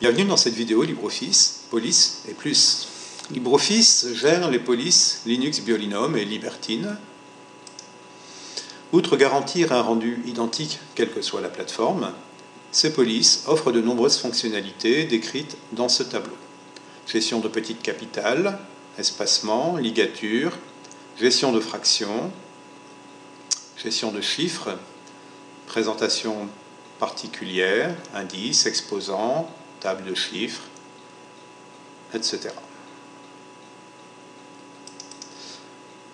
Bienvenue dans cette vidéo LibreOffice, Police et plus. LibreOffice gère les polices Linux Biolinum et Libertine. Outre garantir un rendu identique quelle que soit la plateforme, ces polices offrent de nombreuses fonctionnalités décrites dans ce tableau. Gestion de petites capitales, espacement, ligature, gestion de fractions, gestion de chiffres, présentation particulière, indice, exposant, table de chiffres, etc.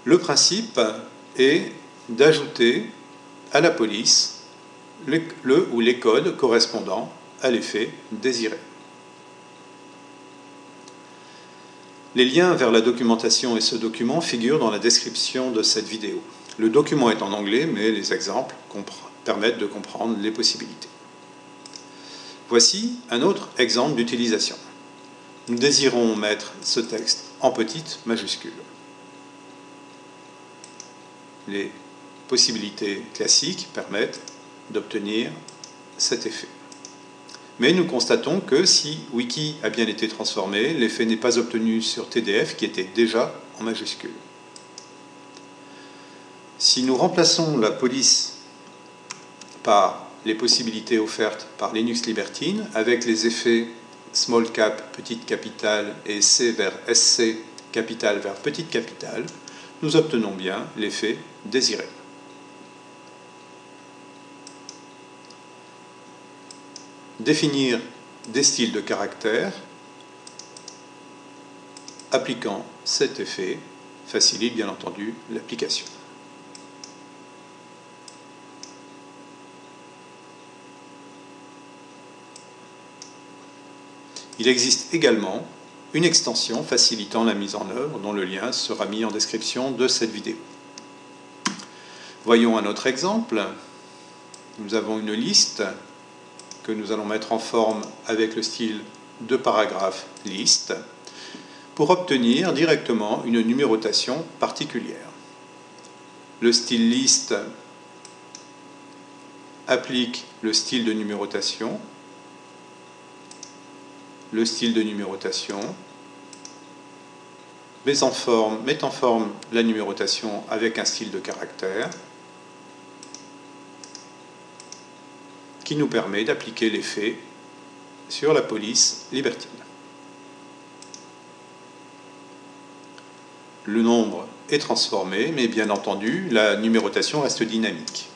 Le principe est d'ajouter à la police le, le, ou les codes correspondant à l'effet désiré. Les liens vers la documentation et ce document figurent dans la description de cette vidéo. Le document est en anglais, mais les exemples permettent de comprendre les possibilités. Voici un autre exemple d'utilisation. Nous désirons mettre ce texte en petites majuscules. Les possibilités classiques permettent d'obtenir cet effet. Mais nous constatons que si Wiki a bien été transformé, l'effet n'est pas obtenu sur TDF qui était déjà en majuscule. Si nous remplaçons la police par les possibilités offertes par Linux Libertine avec les effets small cap, petite capitale et C vers SC, capitale vers petite capitale, nous obtenons bien l'effet désiré. Définir des styles de caractères appliquant cet effet facilite bien entendu l'application. Il existe également une extension facilitant la mise en œuvre dont le lien sera mis en description de cette vidéo. Voyons un autre exemple. Nous avons une liste que nous allons mettre en forme avec le style de paragraphe liste pour obtenir directement une numérotation particulière. Le style liste applique le style de numérotation le style de numérotation, met en forme, la numérotation avec un style de caractère qui nous permet d'appliquer l'effet sur la police libertine. Le nombre est transformé, mais bien entendu, la numérotation reste dynamique.